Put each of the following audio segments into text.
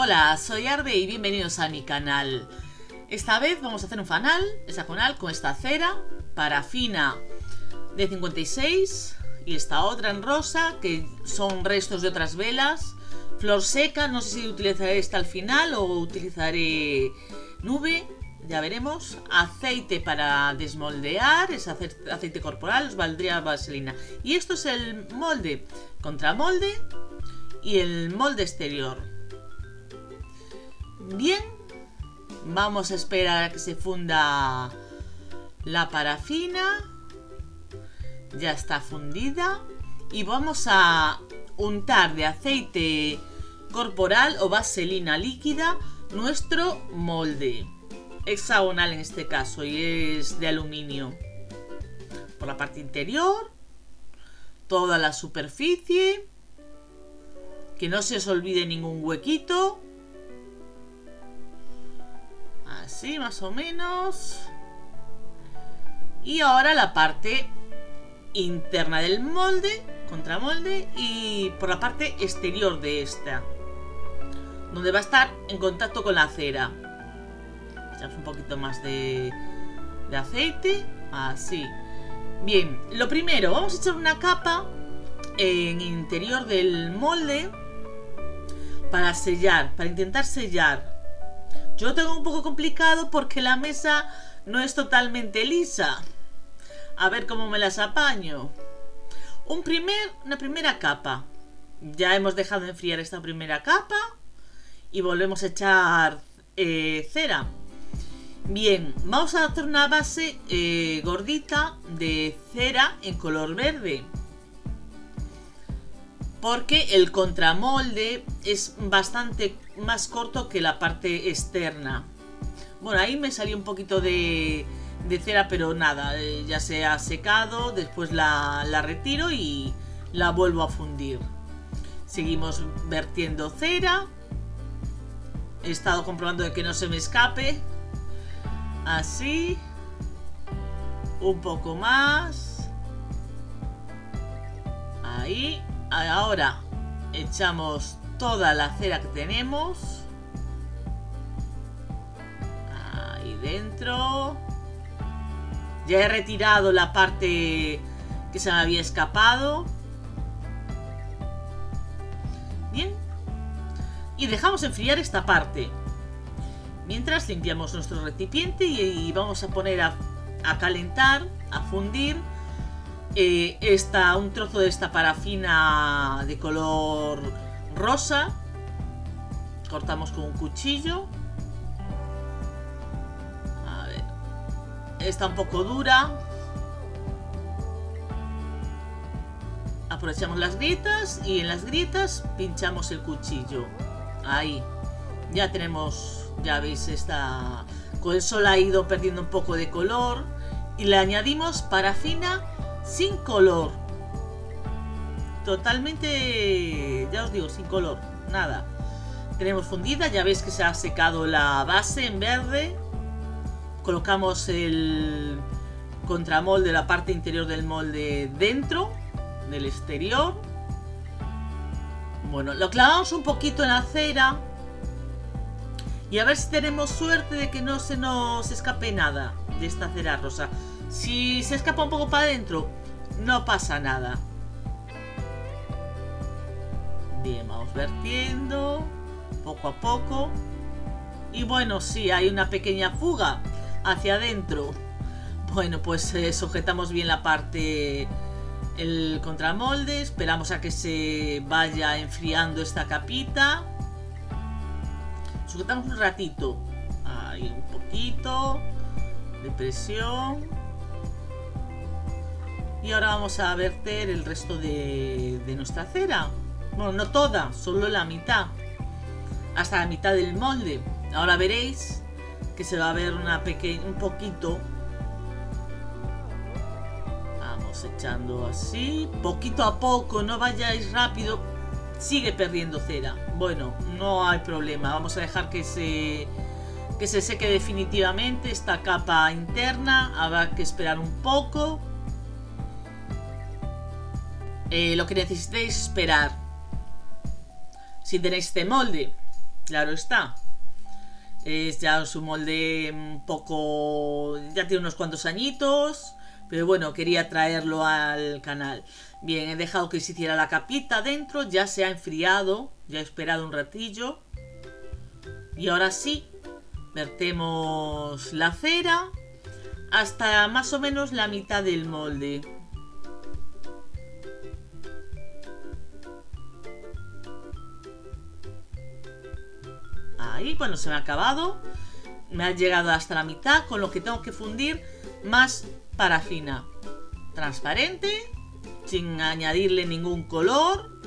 Hola, soy Arbe y bienvenidos a mi canal. Esta vez vamos a hacer un fanal hexagonal con esta cera, parafina de 56 y esta otra en rosa que son restos de otras velas. Flor seca, no sé si utilizaré esta al final o utilizaré nube, ya veremos. Aceite para desmoldear, es aceite corporal, os valdría vaselina. Y esto es el molde, contramolde y el molde exterior. Bien, vamos a esperar a que se funda la parafina. Ya está fundida. Y vamos a untar de aceite corporal o vaselina líquida nuestro molde. Hexagonal en este caso y es de aluminio. Por la parte interior, toda la superficie. Que no se os olvide ningún huequito. Así más o menos. Y ahora la parte interna del molde, contramolde, y por la parte exterior de esta. Donde va a estar en contacto con la cera. Echamos un poquito más de, de aceite. Así. Bien, lo primero, vamos a echar una capa en interior del molde para sellar, para intentar sellar yo tengo un poco complicado porque la mesa no es totalmente lisa. A ver cómo me las apaño. Un primer, una primera capa. Ya hemos dejado enfriar esta primera capa. Y volvemos a echar eh, cera. Bien, vamos a hacer una base eh, gordita de cera en color verde porque el contramolde es bastante más corto que la parte externa. Bueno, ahí me salió un poquito de, cera, pero nada, eh, ya se ha secado, después la, la retiro y la vuelvo a fundir. Seguimos vertiendo cera. He estado comprobando de que no se me escape. Así. Un poco más. Ahí. Ahora echamos toda la cera que tenemos. Ahí dentro. Ya he retirado la parte que se me había escapado. Bien. Y dejamos enfriar esta parte. Mientras limpiamos nuestro recipiente y, vamos a poner a calentar, a fundir eh, un trozo de esta parafina de color rosa. Cortamos con un cuchillo. Está un poco dura. Aprovechamos las grietas y en las grietas pinchamos el cuchillo. Ahí. Ya tenemos, ya veis, esta... Con el sol ha ido perdiendo un poco de color. Y le añadimos parafina sin color. Totalmente, ya os digo, sin color, nada. Tenemos fundida, ya veis que se ha secado la base en verde. Colocamos el contramolde, la parte interior del molde dentro, del exterior. Bueno, lo clavamos un poquito en la cera. Y a ver si tenemos suerte de que no se nos escape nada de esta cera rosa. Si se escapa un poco para adentro, no pasa nada. Bien, vamos vertiendo poco a poco. Y bueno, sí, hay una pequeña fuga hacia adentro. Bueno, pues eh, sujetamos bien la parte, el contramolde. Esperamos a que se vaya enfriando esta capita. Sujetamos un ratito. Ahí un poquito de presión. Y ahora vamos a verter el resto de, nuestra cera. Bueno, no toda, solo la mitad. Hasta la mitad del molde. Ahora veréis que se va a ver una pequeña, un poquito. Vamos echando así, poquito a poco, no vayáis rápido. Sigue perdiendo cera. Bueno, no hay problema. Vamos a dejar que se, que se seque definitivamente esta capa interna. Habrá que esperar un poco. Eh, lo que necesitéis esperar. Si tenéis este molde, claro está. Es ya su molde un poco... ya tiene unos cuantos añitos, pero bueno, quería traerlo al canal. Bien, he dejado que se hiciera la capita dentro, ya se ha enfriado, ya he esperado un ratillo. Y ahora sí, vertemos la cera hasta más o menos la mitad del molde. Ahí, bueno, se me ha acabado. Me ha llegado hasta la mitad, con lo que tengo que fundir más parafina. Transparente, sin añadirle ningún color.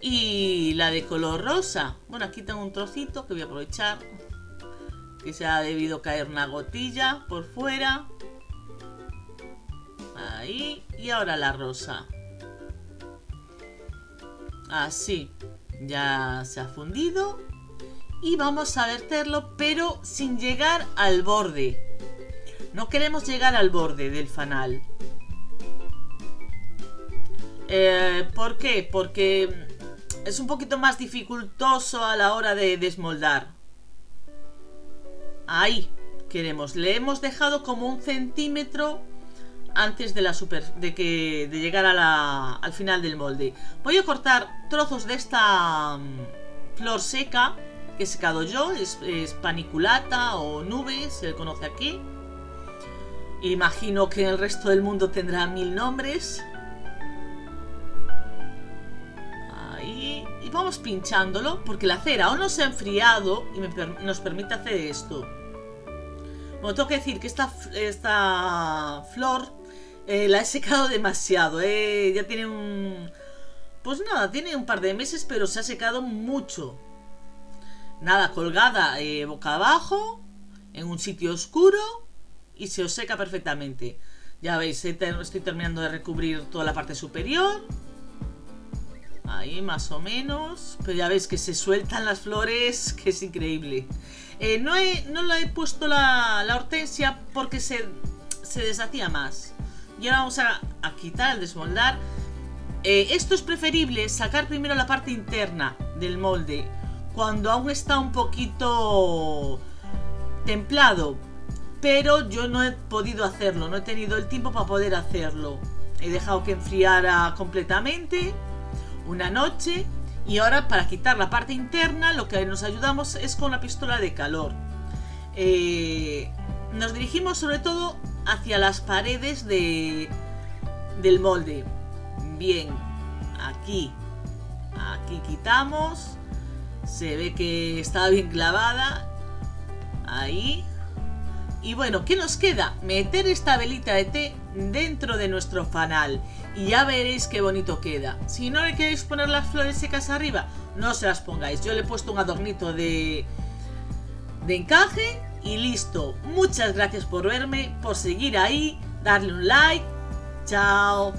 Y la de color rosa. Bueno, aquí tengo un trocito que voy a aprovechar que se ha debido caer una gotilla por fuera. Ahí. Y ahora la rosa. Así. Ya se ha fundido. Y vamos a verterlo, pero sin llegar al borde. No queremos llegar al borde del fanal. Eh, ¿Por qué? Porque es un poquito más dificultoso a la hora de desmoldar. Ahí queremos. Le hemos dejado como un centímetro antes de la super de que de llegar a la, al final del molde. Voy a cortar trozos de esta mm, flor seca que he secado yo. Es, paniculata o nube, se le conoce aquí. Imagino que en el resto del mundo tendrá mil nombres. Ahí. Y vamos pinchándolo porque la cera aún no se ha enfriado y nos permite hacer esto. Bueno, tengo que decir que esta, esta flor eh, la he secado demasiado. Eh. Ya tiene un... Pues nada, tiene un par de meses, pero se ha secado mucho. Nada, colgada eh, boca abajo, en un sitio oscuro y se os seca perfectamente. Ya veis, estoy terminando de recubrir toda la parte superior. Ahí más o menos. Pero ya veis que se sueltan las flores, que es increíble. Eh, no, he, no he puesto la, hortensia porque se, deshacía más. Y ahora vamos a, quitar, al desmoldar. Eh, esto es preferible sacar primero la parte interna del molde cuando aún está un poquito templado. Pero yo no he podido hacerlo, no he tenido el tiempo para poder hacerlo. He dejado que enfriara completamente una noche y ahora para quitar la parte interna lo que nos ayudamos es con la pistola de calor. Eh, nos dirigimos sobre todo hacia las paredes de, del molde. Bien, aquí, aquí quitamos. Se ve que está bien clavada. Ahí. Y bueno, ¿qué nos queda? Meter esta velita de té dentro de nuestro fanal. Y ya veréis qué bonito queda. Si no le queréis poner las flores secas arriba, no se las pongáis. Yo le he puesto un adornito de, de encaje y listo. Muchas gracias por verme, por seguir ahí, darle un like. Chao.